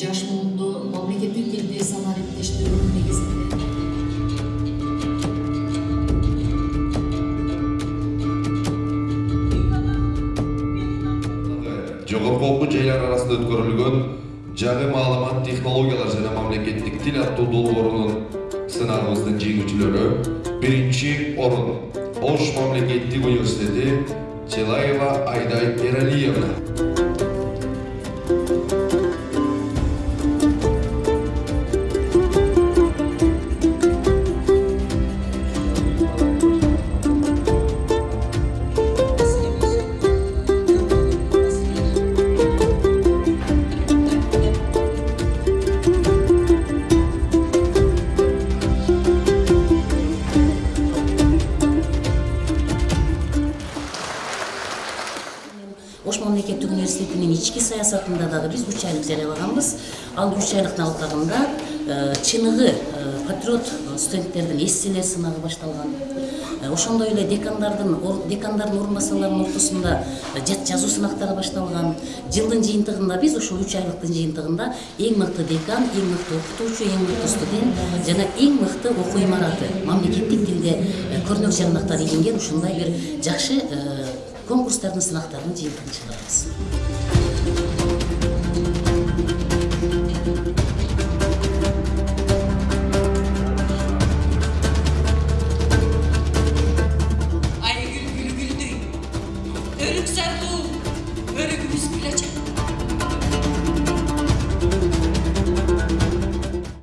жаш муунду мамлекеттик тилди санаа иптештигинин негизинде жогорку окуу жайлар арасында өткөрүлгөн жаңы маалымат технологиялар жана мамлекеттик тил аттуу долбоорунун сынагыбыздын жеңүүчүлөрү биринчи орун ош мамлекеттик университети челаева айдай эралиевна ош мамлекеттик университетинин ички саясатында дагы биз үч айлык жарыялаганбыз ал үч айлыктын алкагында э, чыныгы э, патриот студенттердин эсселер сынагы башталган Э, ошондой эле декандардын декандардын орун басарларынын ортосунда э, жат жазуу сынактары башталган. Жылдын жыйынтыгында биз ушул үч айлыктын жыйынтыгында эң мыкты декан эң мыкты окутуучу эң мыкты студент жана эң мыкты окуу имараты мамлекеттик тилде э, көрнөк жагнактар илинген ушундай бир жакшы конкурстардын сынактарынын жыйынтыгын чыгарабыз